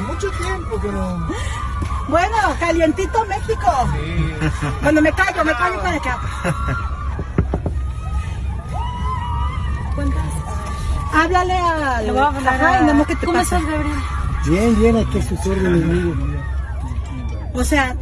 mucho tiempo que no. Bueno, calientito México. Sí. Me callo, me callo para acá. Háblale al... Le voy a hablar Ajá, a- que te ¿Cómo pasa. estás, Gabriel? Bien, bien, aquí a sus órdenes, amigo. O sea,